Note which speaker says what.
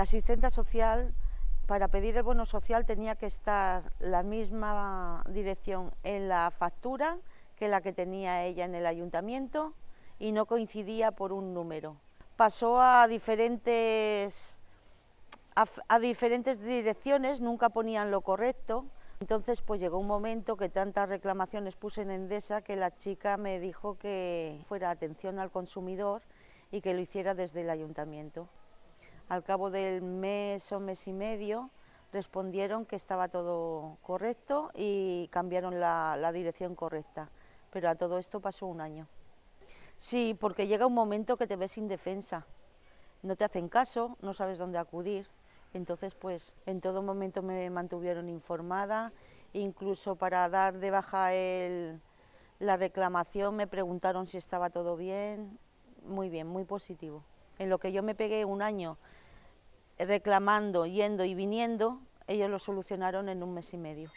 Speaker 1: La asistenta social, para pedir el bono social tenía que estar la misma dirección en la factura que la que tenía ella en el ayuntamiento y no coincidía por un número. Pasó a diferentes, a, diferentes direcciones, nunca ponían lo correcto, entonces pues llegó un momento que tantas reclamaciones puse en Endesa que la chica me dijo que fuera atención al consumidor y que lo hiciera desde el ayuntamiento. Al cabo del mes o mes y medio respondieron que estaba todo correcto y cambiaron la dirección correcta. Pero a todo esto pasó un año. Sí, porque llega un momento que te ves indefensa, no te hacen caso, no sabes dónde acudir, entonces pues en todo momento me mantuvieron informada, incluso para dar de baja el, la reclamación me preguntaron si estaba todo bien, muy bien, muy positivo. En lo que yo me pegué un año reclamando, yendo y viniendo, ellos lo solucionaron en un mes y medio.